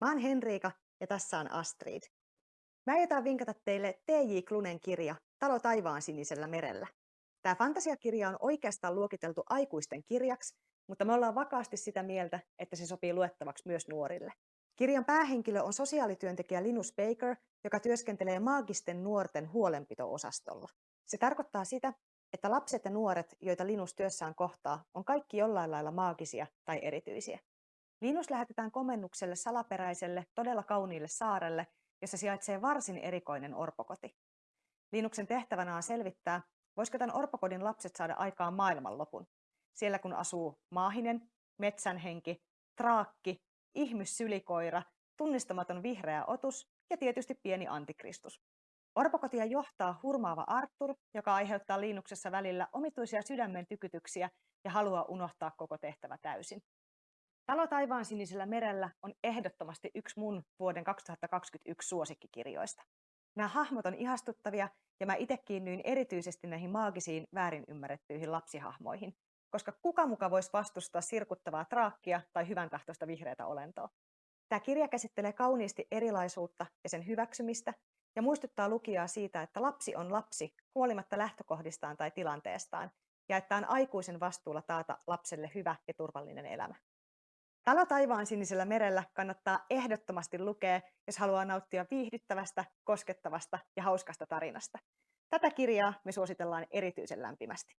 Mä oon Henriika ja tässä on Astrid. Mä aiotaan vinkata teille T.J. Klunen kirja Talo taivaan sinisellä merellä. Tämä fantasiakirja on oikeastaan luokiteltu aikuisten kirjaksi, mutta me ollaan vakaasti sitä mieltä, että se sopii luettavaksi myös nuorille. Kirjan päähenkilö on sosiaalityöntekijä Linus Baker, joka työskentelee maagisten nuorten huolenpito-osastolla. Se tarkoittaa sitä, että lapset ja nuoret, joita Linus työssään kohtaa, on kaikki jollain lailla maagisia tai erityisiä. Linus lähetetään komennukselle salaperäiselle, todella kauniille saarelle, jossa sijaitsee varsin erikoinen orpokoti. Linuksen tehtävänä on selvittää, voisiko tämän orpokodin lapset saada aikaan maailmanlopun. Siellä kun asuu maahinen, metsänhenki, traakki, ihmyssylikoira, tunnistamaton vihreä otus ja tietysti pieni antikristus. Orpokotia johtaa hurmaava Arthur, joka aiheuttaa Linuksessa välillä omituisia sydämen tykytyksiä ja haluaa unohtaa koko tehtävä täysin. Talo taivaan sinisellä merellä on ehdottomasti yksi mun vuoden 2021 suosikkikirjoista. Nämä hahmot on ihastuttavia ja mä itse kiinnyin erityisesti näihin maagisiin väärin ymmärrettyihin lapsihahmoihin, koska kuka muka voisi vastustaa sirkuttavaa traakkia tai hyvän tahtoista vihreätä olentoa. Tämä kirja käsittelee kauniisti erilaisuutta ja sen hyväksymistä ja muistuttaa lukijaa siitä, että lapsi on lapsi huolimatta lähtökohdistaan tai tilanteestaan ja että on aikuisen vastuulla taata lapselle hyvä ja turvallinen elämä. Talo taivaan sinisellä merellä kannattaa ehdottomasti lukea, jos haluaa nauttia viihdyttävästä, koskettavasta ja hauskasta tarinasta. Tätä kirjaa me suositellaan erityisen lämpimästi.